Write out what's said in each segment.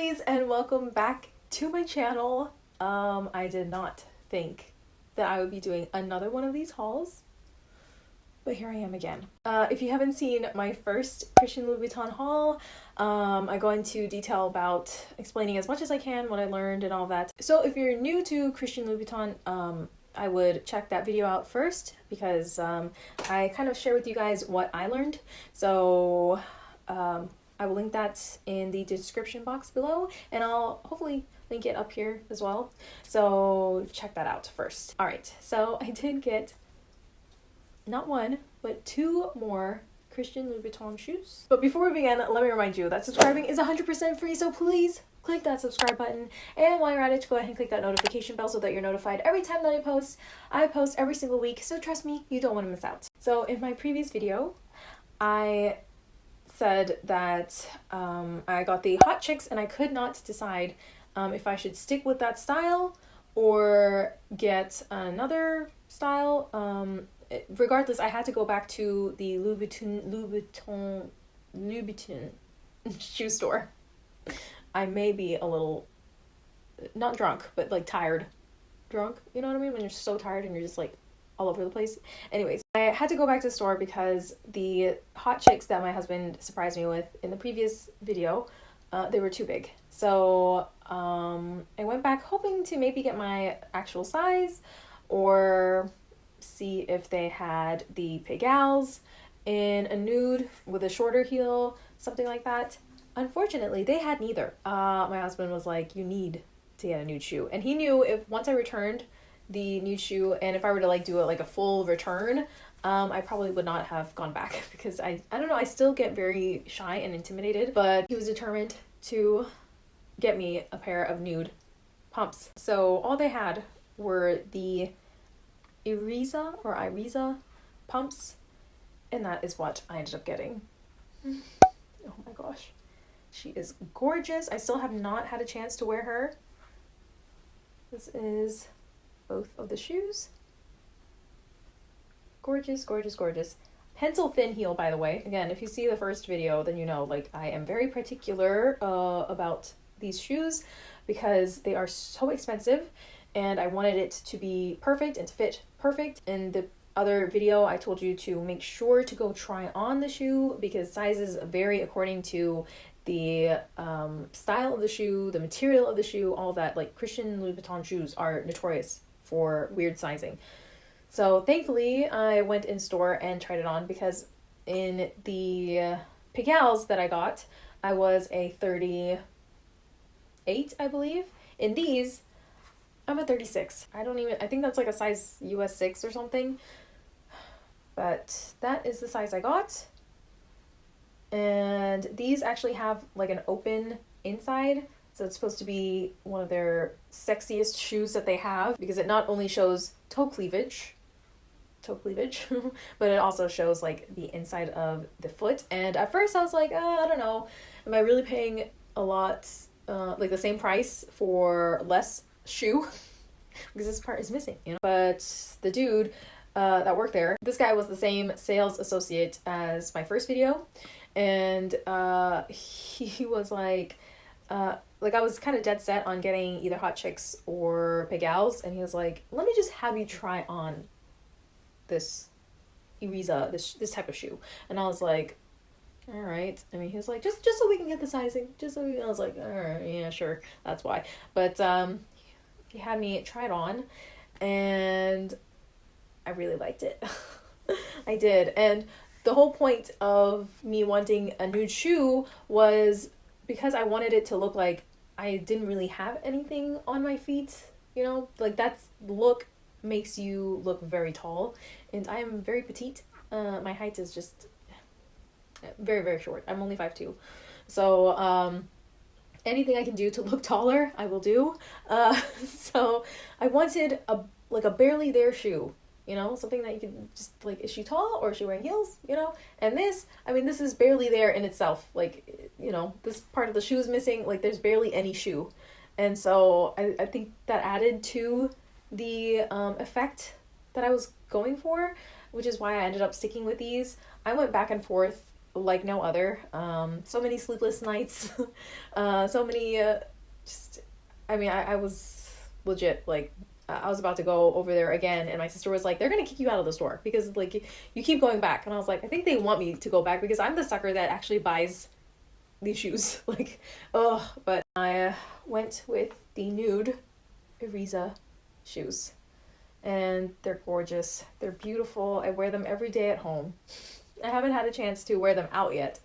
and welcome back to my channel. Um, I did not think that I would be doing another one of these hauls, but here I am again. Uh, if you haven't seen my first Christian Louboutin haul, um, I go into detail about explaining as much as I can what I learned and all that. So if you're new to Christian Louboutin, um, I would check that video out first because um, I kind of share with you guys what I learned. So um, I will link that in the description box below and I'll hopefully link it up here as well. So check that out first. All right, so I did get not one, but two more Christian Louboutin shoes. But before we begin, let me remind you that subscribing is 100% free, so please click that subscribe button. And while you're at it, go ahead and click that notification bell so that you're notified every time that I post. I post every single week, so trust me, you don't want to miss out. So in my previous video, I said that um, I got the hot chicks and I could not decide um, if I should stick with that style or get another style. Um, regardless, I had to go back to the Louboutin, Louboutin, Louboutin shoe store. I may be a little, not drunk, but like tired. Drunk, you know what I mean? When you're so tired and you're just like all over the place. Anyways, I had to go back to the store because the hot chicks that my husband surprised me with in the previous video, uh, they were too big. So um, I went back hoping to maybe get my actual size or see if they had the Pigalles in a nude with a shorter heel, something like that. Unfortunately, they had neither. Uh, my husband was like, you need to get a nude shoe. And he knew if once I returned the nude shoe and if I were to like do it like a full return, um, I probably would not have gone back because I, I don't know, I still get very shy and intimidated, but he was determined to get me a pair of nude pumps. So all they had were the Iriza or Iriza pumps, and that is what I ended up getting. Oh my gosh. She is gorgeous. I still have not had a chance to wear her. This is both of the shoes. Gorgeous, gorgeous, gorgeous. Pencil thin heel, by the way. Again, if you see the first video, then you know, like, I am very particular uh, about these shoes because they are so expensive and I wanted it to be perfect and to fit perfect. In the other video, I told you to make sure to go try on the shoe because sizes vary according to the um, style of the shoe, the material of the shoe, all that. Like Christian Louboutin shoes are notorious for weird sizing. So thankfully, I went in store and tried it on because in the Pigalles that I got, I was a 38, I believe. In these, I'm a 36. I don't even, I think that's like a size US 6 or something. But that is the size I got. And these actually have like an open inside so it's supposed to be one of their sexiest shoes that they have because it not only shows toe cleavage, toe cleavage, but it also shows like the inside of the foot. And at first I was like, oh, I don't know, am I really paying a lot, uh, like the same price for less shoe? because this part is missing, you know? But the dude uh, that worked there, this guy was the same sales associate as my first video. And uh, he was like, uh, like I was kind of dead set on getting either Hot Chicks or Pigalles, and he was like, "Let me just have you try on this Iriza, this this type of shoe," and I was like, "All right." I mean, he was like, "Just just so we can get the sizing, just so." We, I was like, "All right, yeah, sure, that's why." But um, he had me try it on, and I really liked it. I did, and the whole point of me wanting a nude shoe was because I wanted it to look like I didn't really have anything on my feet, you know, like that look makes you look very tall, and I am very petite. Uh, my height is just very very short. I'm only five two, so um, anything I can do to look taller, I will do. Uh, so I wanted a like a barely there shoe you know, something that you can just like, is she tall or is she wearing heels, you know? And this, I mean, this is barely there in itself. Like, you know, this part of the shoe is missing, like, there's barely any shoe. And so I, I think that added to the um, effect that I was going for, which is why I ended up sticking with these. I went back and forth like no other. Um, so many sleepless nights, uh, so many, uh, just, I mean, I, I was legit like I was about to go over there again, and my sister was like, "They're gonna kick you out of the store because like you keep going back." And I was like, "I think they want me to go back because I'm the sucker that actually buys these shoes." like, oh, but I uh, went with the nude Ariza shoes, and they're gorgeous. They're beautiful. I wear them every day at home. I haven't had a chance to wear them out yet.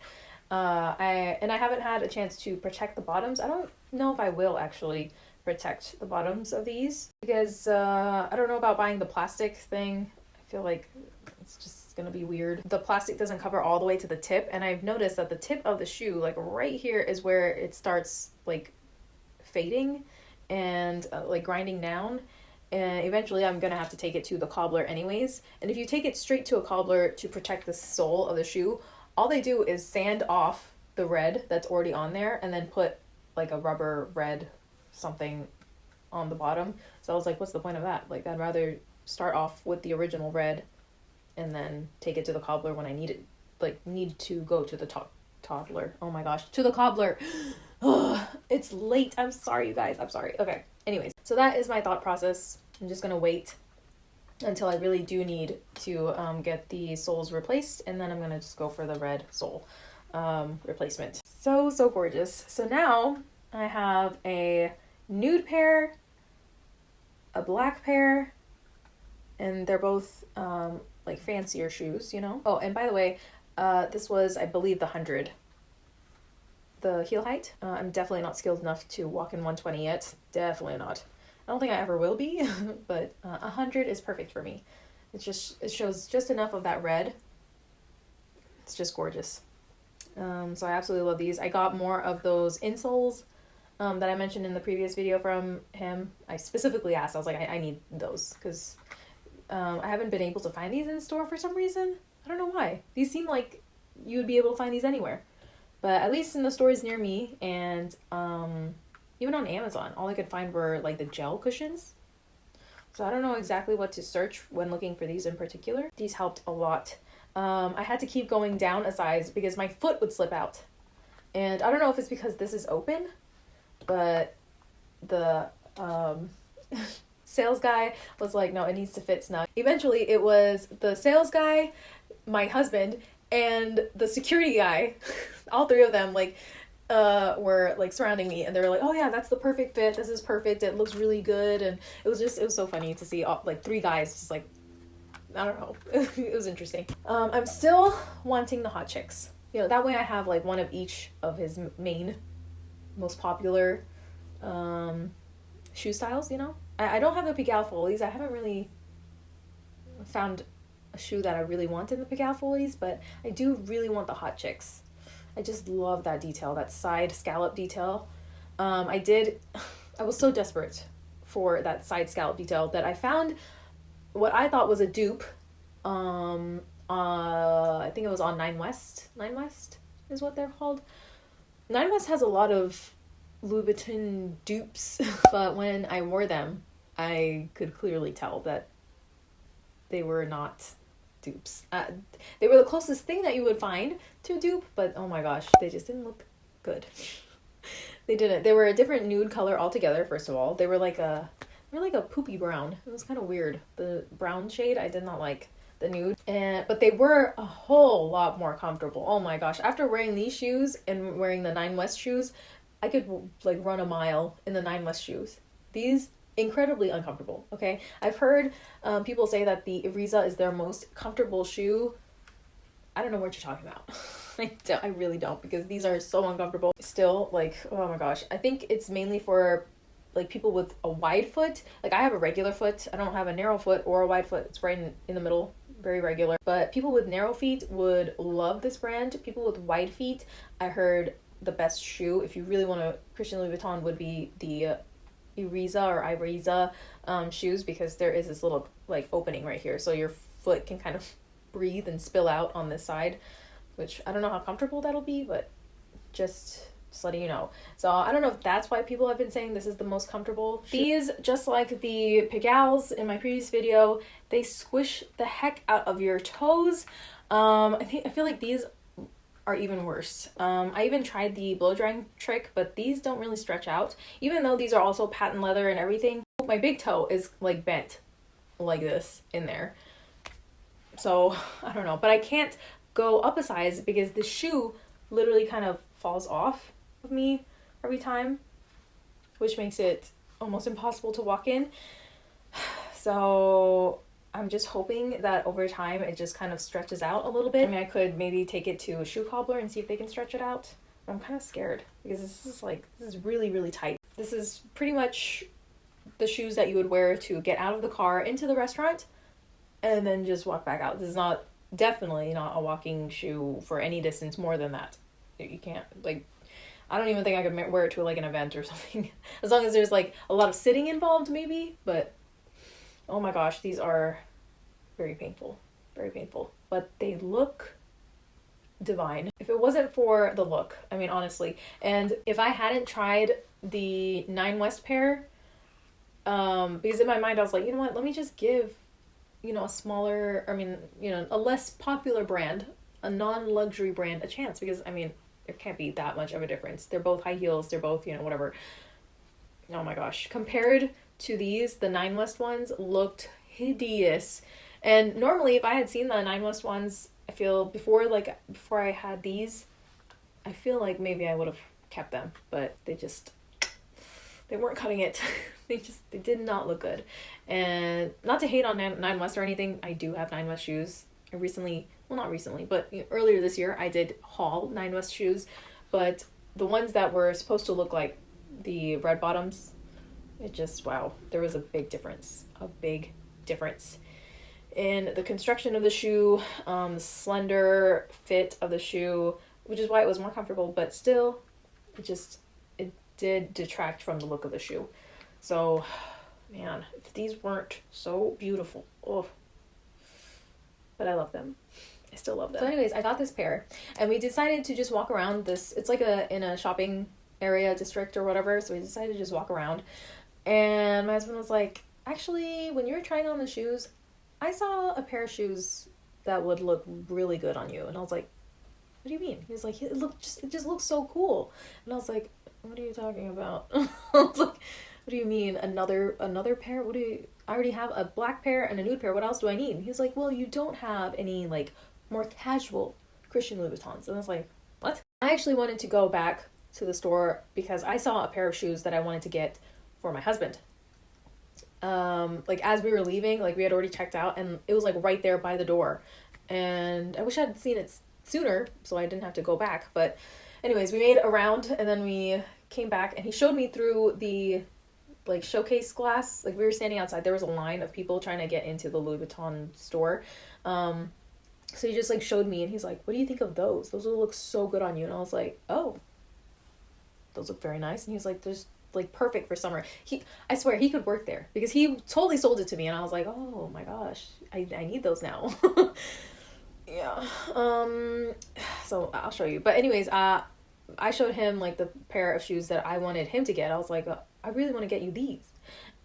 Uh, I and I haven't had a chance to protect the bottoms. I don't know if I will actually protect the bottoms of these because uh, I don't know about buying the plastic thing. I feel like it's just gonna be weird. The plastic doesn't cover all the way to the tip, and I've noticed that the tip of the shoe, like right here, is where it starts like fading and uh, like grinding down. And eventually, I'm gonna have to take it to the cobbler, anyways. And if you take it straight to a cobbler to protect the sole of the shoe, all they do is sand off the red that's already on there and then put like a rubber red something on the bottom. So I was like, what's the point of that? Like, I'd rather start off with the original red and then take it to the cobbler when I need it, like, need to go to the to- toddler. Oh my gosh, to the cobbler. It's late. I'm sorry, you guys. I'm sorry. Okay. Anyways, so that is my thought process. I'm just gonna wait until I really do need to um, get the soles replaced, and then I'm gonna just go for the red sole um, replacement. So, so gorgeous. So now I have a nude pair, a black pair, and they're both um, like fancier shoes, you know. Oh, and by the way, uh, this was I believe the hundred. The heel height. Uh, I'm definitely not skilled enough to walk in 120 yet. Definitely not. I don't think I ever will be, but uh, 100 is perfect for me. It's just it shows just enough of that red. It's just gorgeous. Um, so I absolutely love these. I got more of those insoles um, that I mentioned in the previous video from him. I specifically asked, I was like, I, I need those because um, I haven't been able to find these in store for some reason. I don't know why. These seem like you would be able to find these anywhere. But at least in the stores near me and um, even on Amazon, all I could find were like the gel cushions. So I don't know exactly what to search when looking for these in particular. These helped a lot. Um, I had to keep going down a size because my foot would slip out. And I don't know if it's because this is open but the um, sales guy was like, no, it needs to fit snug. Eventually, it was the sales guy, my husband, and the security guy. All three of them, like, uh, were like surrounding me, and they were like, "Oh yeah, that's the perfect fit. This is perfect. It looks really good." And it was just, it was so funny to see all, like three guys just like, I don't know, it was interesting. Um, I'm still wanting the hot chicks. You know, that way I have like one of each of his main most popular um, shoe styles, you know? I, I don't have the Pigalle Follies. I haven't really found a shoe that I really want in the Pigalle Follies, but I do really want the Hot Chicks. I just love that detail, that side scallop detail. Um, I did, I was so desperate for that side scallop detail that I found what I thought was a dupe. Um, uh, I think it was on Nine West. Nine West is what they're called. Nine West has a lot of Louboutin dupes, but when I wore them, I could clearly tell that they were not dupes. Uh, they were the closest thing that you would find to dupe, but oh my gosh, they just didn't look good. they didn't. They were a different nude color altogether. First of all, they were like a they were like a poopy brown. It was kind of weird. The brown shade I did not like the nude. And but they were a whole lot more comfortable. Oh my gosh after wearing these shoes and wearing the nine west shoes i could like run a mile in the nine west shoes. These incredibly uncomfortable okay? I've heard um, people say that the Ariza is their most comfortable shoe. I don't know what you're talking about. I, don't, I really don't because these are so uncomfortable. Still like oh my gosh i think it's mainly for like people with a wide foot. Like i have a regular foot. I don't have a narrow foot or a wide foot. It's right in, in the middle very regular. But people with narrow feet would love this brand. People with wide feet, I heard the best shoe, if you really want to, Christian Louboutin would be the Iriza or Iriza um, shoes because there is this little like opening right here. So your foot can kind of breathe and spill out on this side, which I don't know how comfortable that'll be, but just just letting you know. So I don't know if that's why people have been saying this is the most comfortable. Shoe. These, just like the Pigalles in my previous video, they squish the heck out of your toes. Um, I think I feel like these are even worse. Um, I even tried the blow drying trick, but these don't really stretch out. Even though these are also patent leather and everything, my big toe is like bent like this in there. So I don't know, but I can't go up a size because the shoe literally kind of falls off of me every time, which makes it almost impossible to walk in. So I'm just hoping that over time it just kind of stretches out a little bit. I mean, I could maybe take it to a shoe cobbler and see if they can stretch it out. I'm kind of scared because this is like, this is really, really tight. This is pretty much the shoes that you would wear to get out of the car into the restaurant and then just walk back out. This is not, definitely not a walking shoe for any distance more than that. You can't, like, I don't even think I could wear it to like an event or something. as long as there's like a lot of sitting involved, maybe, but oh my gosh, these are very painful, very painful. But they look divine. If it wasn't for the look, I mean, honestly, and if I hadn't tried the Nine West pair, um, because in my mind I was like, you know what, let me just give, you know, a smaller, I mean, you know, a less popular brand, a non luxury brand, a chance because I mean, there can't be that much of a difference. They're both high heels, they're both, you know, whatever. Oh my gosh. Compared to these, the Nine West ones looked hideous. And normally, if I had seen the Nine West ones, I feel before like before I had these, I feel like maybe I would have kept them, but they just they weren't cutting it. they just they did not look good. And not to hate on Nine West or anything, I do have Nine West shoes. I recently, well not recently, but earlier this year I did haul Nine West shoes, but the ones that were supposed to look like the red bottoms it just wow there was a big difference a big difference. In the construction of the shoe um, slender fit of the shoe which is why it was more comfortable but still it just it did detract from the look of the shoe. So man if these weren't so beautiful oh but i love them I still love them. So, anyways, I got this pair, and we decided to just walk around this. It's like a in a shopping area district or whatever. So we decided to just walk around. And my husband was like, actually, when you were trying on the shoes, I saw a pair of shoes that would look really good on you. And I was like, what do you mean? He was like, it look just it just looks so cool. And I was like, what are you talking about? I was like, what do you mean another another pair? What do you? I already have a black pair and a nude pair. What else do I need? He was like, well, you don't have any like more casual Christian Louboutins. And I was like, what? I actually wanted to go back to the store because I saw a pair of shoes that I wanted to get for my husband. Um, like as we were leaving, like we had already checked out, and it was like right there by the door. And I wish I'd seen it sooner, so I didn't have to go back. But, anyways, we made a round, and then we came back, and he showed me through the like showcase glass. Like we were standing outside, there was a line of people trying to get into the Louis Vuitton store. Um, so he just like showed me, and he's like, "What do you think of those? Those will look so good on you." And I was like, "Oh, those look very nice." And he's like, "There's like perfect for summer. He, I swear, he could work there because he totally sold it to me, and I was like, oh my gosh, I I need those now. yeah. Um. So I'll show you. But anyways, uh, I showed him like the pair of shoes that I wanted him to get. I was like, I really want to get you these,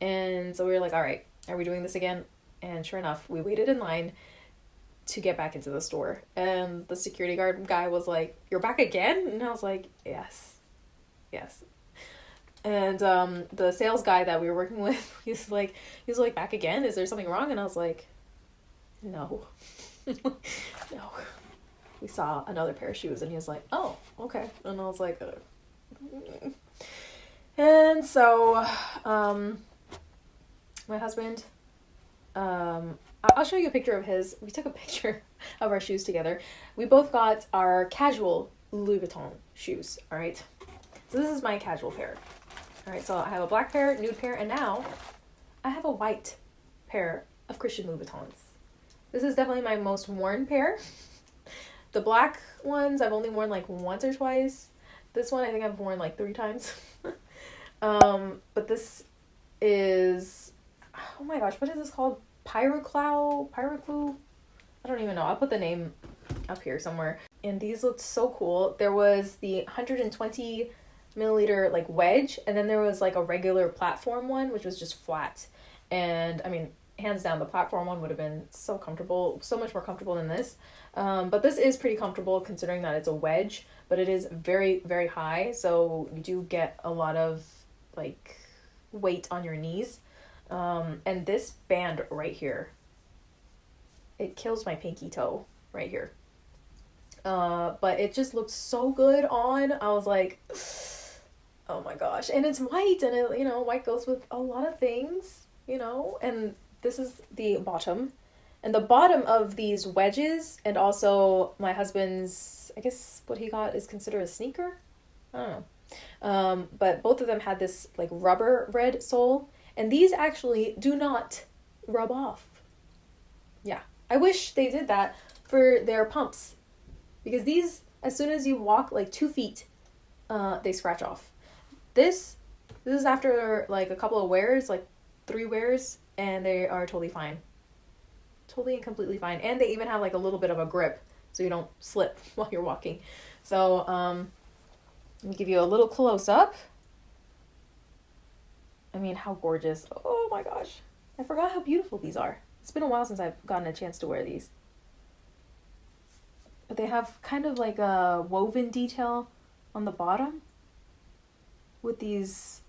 and so we were like, all right, are we doing this again? And sure enough, we waited in line to get back into the store. And the security guard guy was like, You're back again? And I was like, Yes. Yes and um, the sales guy that we were working with he's like he's like back again is there something wrong and i was like no no we saw another pair of shoes and he was like oh okay and i was like uh, and so um my husband um i'll show you a picture of his we took a picture of our shoes together we both got our casual Louboutin shoes all right so this is my casual pair all right, so I have a black pair, nude pair, and now I have a white pair of Christian Louboutins. This is definitely my most worn pair. The black ones I've only worn like once or twice. This one I think I've worn like three times. um, but this is oh my gosh, what is this called? Pyroclow, Pyroclou? I don't even know. I'll put the name up here somewhere. And these looked so cool. There was the 120 milliliter like wedge and then there was like a regular platform one which was just flat and i mean hands down the platform one would have been so comfortable so much more comfortable than this um, but this is pretty comfortable considering that it's a wedge but it is very very high so you do get a lot of like weight on your knees um, and this band right here it kills my pinky toe right here uh, but it just looks so good on i was like oh my gosh and it's white and it you know white goes with a lot of things you know and this is the bottom. And the bottom of these wedges and also my husband's I guess what he got is considered a sneaker. I don't know. Um, but both of them had this like rubber red sole, and these actually do not rub off. Yeah, I wish they did that for their pumps, because these, as soon as you walk like two feet, uh, they scratch off. This, this is after like a couple of wears, like three wears, and they are totally fine. Totally and completely fine. And they even have like a little bit of a grip so you don't slip while you're walking. So, um, let me give you a little close up. I mean, how gorgeous. Oh my gosh. I forgot how beautiful these are. It's been a while since I've gotten a chance to wear these. But they have kind of like a woven detail on the bottom with these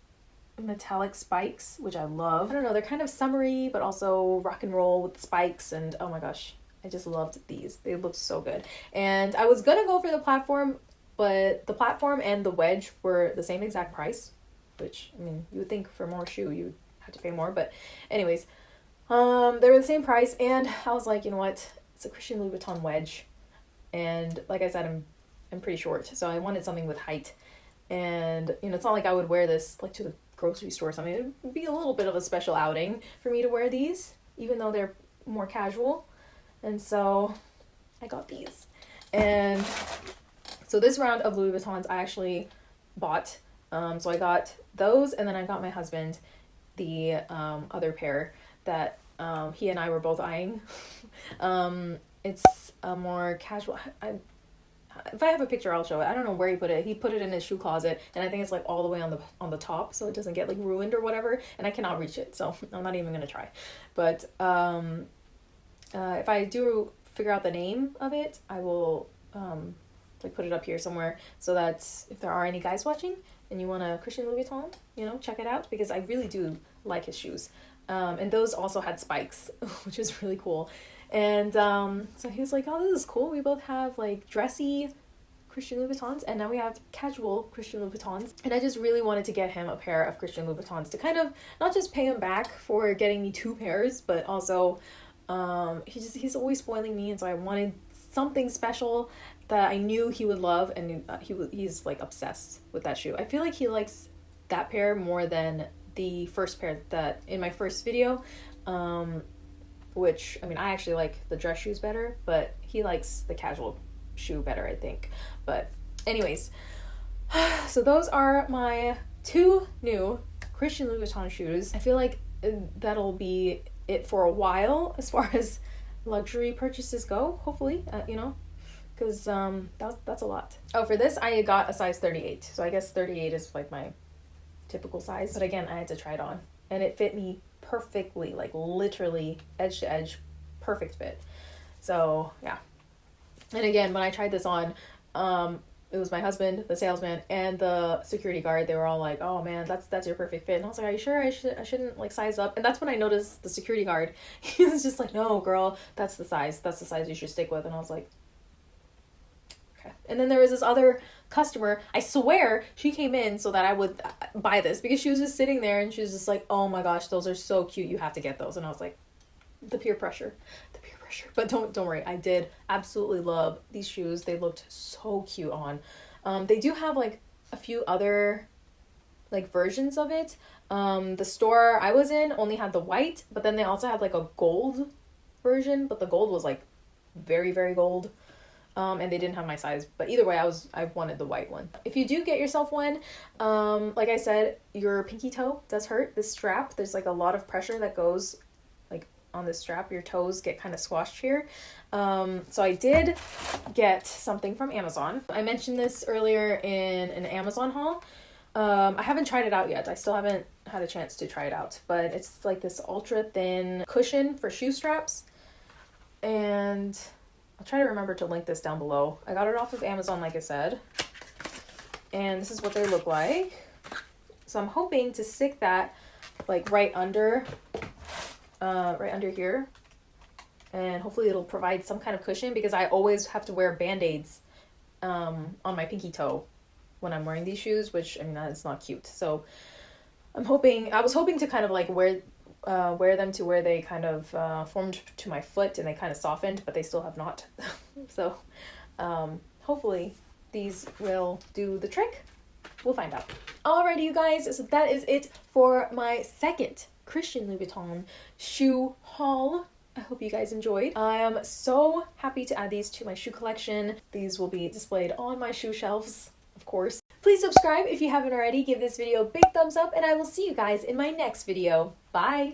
metallic spikes, which I love. I don't know, they're kind of summery, but also rock and roll with spikes, and oh my gosh, I just loved these. They look so good. And I was gonna go for the platform, but the platform and the wedge were the same exact price, which, I mean, you would think for more shoe you have to pay more, but anyways, um, they were the same price, and I was like, you know what, it's a Christian Louboutin wedge, and like I said, I'm I'm pretty short, so I wanted something with height. And you know, it's not like I would wear this like to the grocery store or something. It would be a little bit of a special outing for me to wear these, even though they're more casual. And so I got these. And so this round of Louboutins I actually bought. Um, so I got those, and then I got my husband the um, other pair that um, he and I were both eyeing. um, it's a more casual. I, if I have a picture, I'll show it. I don't know where he put it. He put it in his shoe closet, and I think it's like all the way on the on the top, so it doesn't get like ruined or whatever. And I cannot reach it, so I'm not even gonna try. But um, uh, if I do figure out the name of it, I will um, like put it up here somewhere so that if there are any guys watching and you want a Christian Louboutin, you know, check it out because I really do like his shoes. Um, and those also had spikes, which is really cool. And um, so he was like, "Oh, this is cool. We both have like dressy Christian Louboutins, and now we have casual Christian Louboutins." And I just really wanted to get him a pair of Christian Louboutins to kind of not just pay him back for getting me two pairs, but also um, he just he's always spoiling me, and so I wanted something special that I knew he would love, and uh, he he's like obsessed with that shoe. I feel like he likes that pair more than the first pair that in my first video. Um, which I mean I actually like the dress shoes better, but he likes the casual shoe better, I think. But anyways, so those are my two new Christian Louboutin shoes. I feel like uh, that'll be it for a while as far as luxury purchases go. Hopefully, uh, you know, because um that's that's a lot. Oh, for this I got a size 38, so I guess 38 is like my typical size. But again, I had to try it on, and it fit me perfectly, like literally edge to edge, perfect fit. So yeah. And again, when I tried this on, um, it was my husband, the salesman, and the security guard. They were all like, "Oh man, that's that's your perfect fit." And I was like, "Are you sure I should I shouldn't like size up?" And that's when I noticed the security guard. He was just like, "No, girl, that's the size. That's the size you should stick with." And I was like, And then there was this other customer. I swear she came in so that I would buy this because she was just sitting there and she was just like, "Oh my gosh, those are so cute. You have to get those." And I was like, "The peer pressure, the peer pressure." But don't don't worry. I did absolutely love these shoes. They looked so cute on. Um, they do have like a few other like versions of it. Um, the store I was in only had the white, but then they also had like a gold version, but the gold was like very very gold um, and they didn't have my size. But either way, I was I wanted the white one. If you do get yourself one, um, like I said, your pinky toe does hurt. The strap, there's like a lot of pressure that goes like on the strap. Your toes get kind of squashed here. Um, so I did get something from Amazon. I mentioned this earlier in an Amazon haul. Um, I haven't tried it out yet. I still haven't had a chance to try it out, but it's like this ultra thin cushion for shoe straps. And I'll try to remember to link this down below. I got it off of Amazon, like I said. And this is what they look like. So I'm hoping to stick that like right under, uh, right under here. And hopefully it'll provide some kind of cushion because I always have to wear band-aids um, on my pinky toe when I'm wearing these shoes, which I mean that's not cute. So I'm hoping I was hoping to kind of like wear uh, wear them to where they kind of uh, formed to my foot and they kind of softened, but they still have not. so um, hopefully these will do the trick. We'll find out. Alrighty, you guys. So that is it for my second Christian Louboutin shoe haul. I hope you guys enjoyed. I am so happy to add these to my shoe collection. These will be displayed on my shoe shelves of course. Please subscribe if you haven't already, give this video a big thumbs up, and I will see you guys in my next video. Bye!